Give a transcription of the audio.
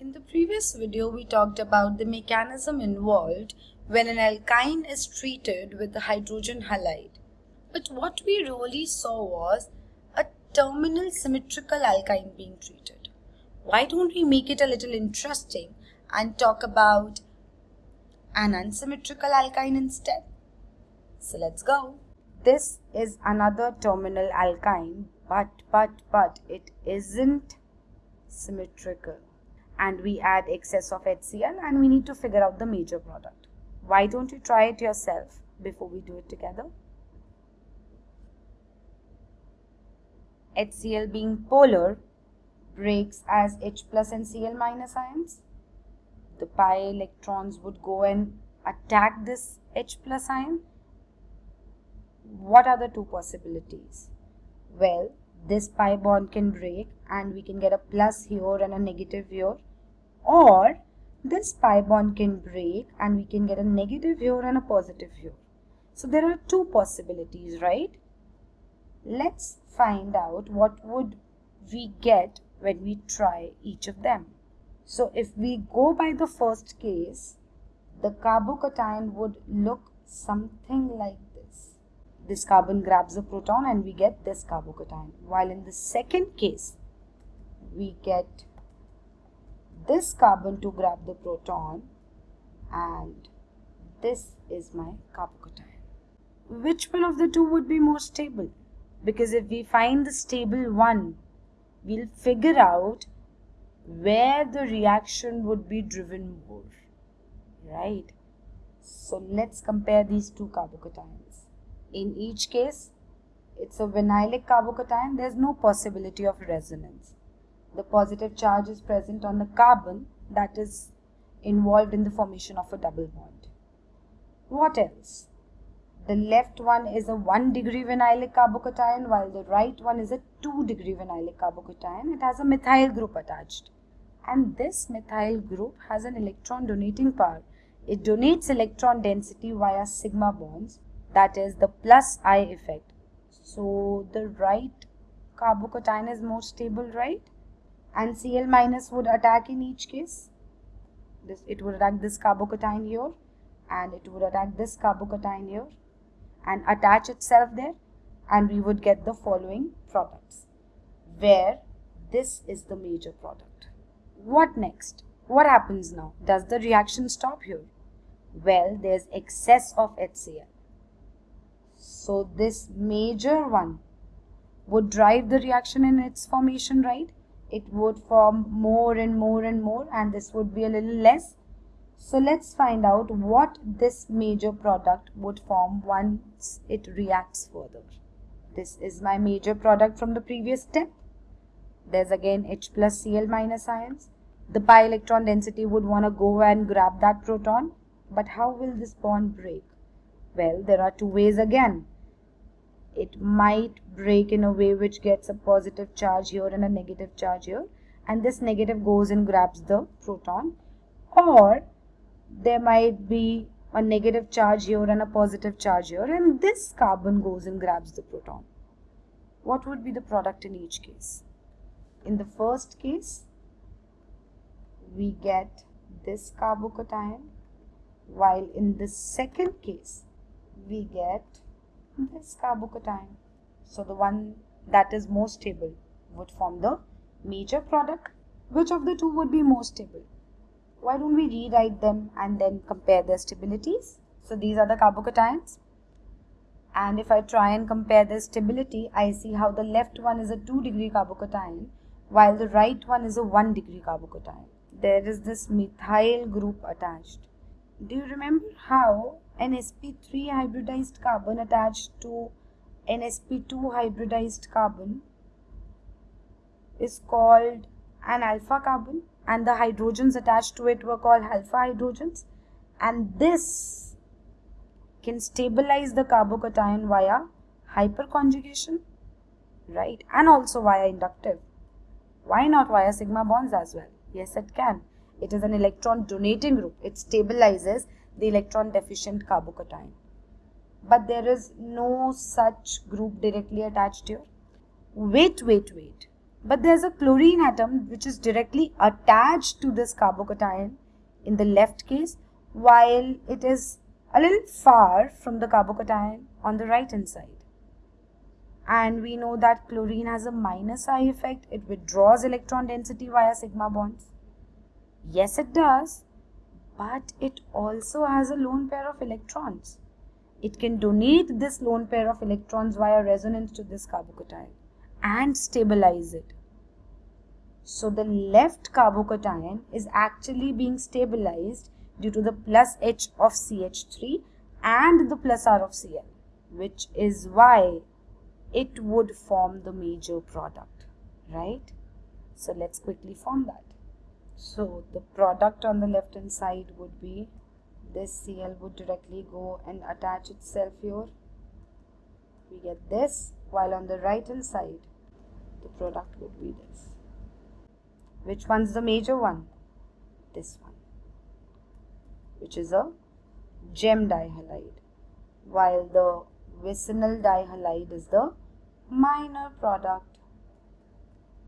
In the previous video, we talked about the mechanism involved when an alkyne is treated with a hydrogen halide. But what we really saw was a terminal symmetrical alkyne being treated. Why don't we make it a little interesting and talk about an unsymmetrical alkyne instead? So let's go. This is another terminal alkyne, but, but, but it isn't symmetrical and we add excess of HCl and we need to figure out the major product. Why don't you try it yourself before we do it together? HCl being polar breaks as H plus and Cl minus ions. The pi electrons would go and attack this H plus ion. What are the two possibilities? Well, this pi bond can break and we can get a plus here and a negative here or this pi bond can break and we can get a negative here and a positive here. So there are two possibilities, right? Let's find out what would we get when we try each of them. So if we go by the first case, the carbocation would look something like this. This carbon grabs a proton and we get this carbocation. While in the second case, we get this carbon to grab the proton and this is my carbocation. Which one of the two would be more stable? Because if we find the stable one, we'll figure out where the reaction would be driven more, right? So let's compare these two carbocations. In each case, it's a vinylic carbocation. There's no possibility of resonance the positive charge is present on the carbon that is involved in the formation of a double bond. What else? The left one is a 1 degree vinylic carbocation while the right one is a 2 degree vinylic carbocation. It has a methyl group attached. And this methyl group has an electron donating power. It donates electron density via sigma bonds that is the plus I effect. So the right carbocation is more stable, right? And Cl minus would attack in each case. This it would attack this carbocation here and it would attack this carbocation here and attach itself there and we would get the following products where this is the major product. What next? What happens now? Does the reaction stop here? Well, there's excess of HCl. So this major one would drive the reaction in its formation, right? It would form more and more and more and this would be a little less. So let's find out what this major product would form once it reacts further. This is my major product from the previous step. There's again H plus Cl minus ions. The pi electron density would want to go and grab that proton. But how will this bond break? Well, there are two ways again it might break in a way which gets a positive charge here and a negative charge here and this negative goes and grabs the proton or there might be a negative charge here and a positive charge here and this carbon goes and grabs the proton. What would be the product in each case? In the first case, we get this carbocation while in the second case, we get this carbocation. So the one that is more stable would form the major product. Which of the two would be more stable? Why don't we rewrite them and then compare their stabilities? So these are the carbocations. And if I try and compare their stability, I see how the left one is a 2 degree carbocation while the right one is a 1 degree carbocation. There is this methyl group attached. Do you remember how an sp3 hybridized carbon attached to an sp2 hybridized carbon is called an alpha carbon and the hydrogens attached to it were called alpha hydrogens? And this can stabilize the carbocation via hyperconjugation right? And also via inductive. Why not via sigma bonds as well? Yes it can it is an electron donating group it stabilizes the electron deficient carbocation. But there is no such group directly attached here. Wait, wait, wait. but there's a chlorine atom which is directly attached to this carbocation in the left case while it is a little far from the carbocation on the right hand side. And we know that chlorine has a minus I effect. It withdraws electron density via sigma bonds. Yes, it does, but it also has a lone pair of electrons. It can donate this lone pair of electrons via resonance to this carbocation and stabilize it. So the left carbocation is actually being stabilized due to the plus H of CH3 and the plus R of Cl, which is why it would form the major product, right? So let's quickly form that. So the product on the left hand side would be this Cl would directly go and attach itself here. We get this while on the right hand side the product would be this. Which one's the major one? This one which is a gem dihalide while the vicinal dihalide is the minor product